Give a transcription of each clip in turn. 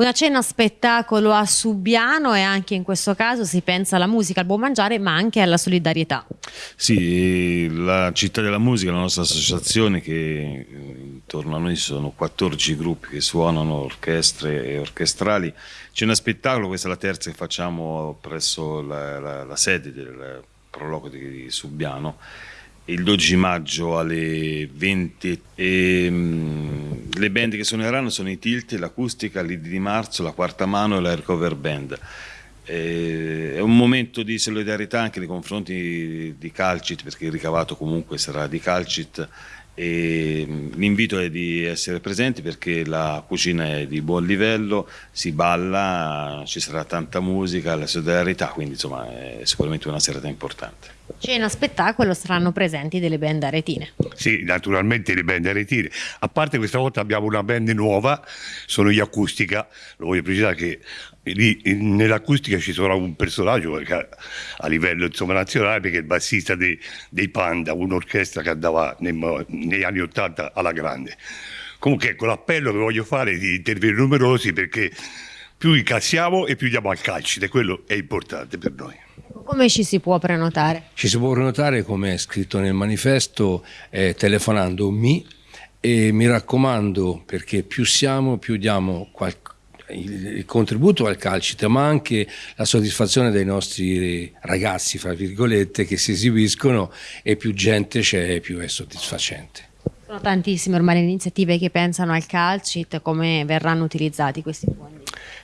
Una cena spettacolo a Subiano e anche in questo caso si pensa alla musica, al buon mangiare ma anche alla solidarietà. Sì, la Città della Musica, la nostra associazione che intorno a noi sono 14 gruppi che suonano orchestre e orchestrali. C'è uno spettacolo, questa è la terza che facciamo presso la, la, la sede del prologo di Subiano il 12 maggio alle 20 e, um, le band che suoneranno sono i Tilt, l'Acustica, l'Idi di Marzo, la Quarta Mano e la Recover Band. È un momento di solidarietà anche nei confronti di, Calcit perché il ricavato comunque sarà di Calcit e l'invito è di essere presenti perché la cucina è di buon livello, si balla, ci sarà tanta musica, la solidarietà, quindi insomma è sicuramente una serata importante. Cena spettacolo saranno presenti delle band aretine. Sì, naturalmente le band aretine. A parte questa volta abbiamo una band nuova, sono gli Acustica, lo voglio precisare che lì nell'acustica ci sarà un personaggio a livello insomma, nazionale perché è il bassista dei, dei Panda, un'orchestra che andava nei, negli anni Ottanta alla grande. Comunque ecco l'appello che voglio fare di intervenire numerosi perché più incassiamo e più diamo al calcio e quello è importante per noi. Come ci si può prenotare? Ci si può prenotare come è scritto nel manifesto eh, telefonando mi e mi raccomando perché più siamo più diamo qualcosa il contributo al calcito, ma anche la soddisfazione dei nostri ragazzi, fra virgolette, che si esibiscono e più gente c'è, più è soddisfacente. Sono tantissime ormai le iniziative che pensano al calcit, come verranno utilizzati questi fondi?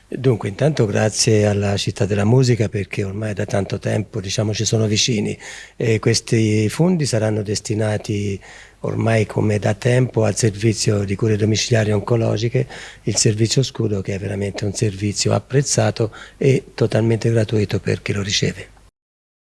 Dunque, intanto grazie alla Città della Musica perché ormai da tanto tempo diciamo, ci sono vicini e questi fondi saranno destinati ormai come da tempo al servizio di cure domiciliari oncologiche, il servizio scudo che è veramente un servizio apprezzato e totalmente gratuito per chi lo riceve.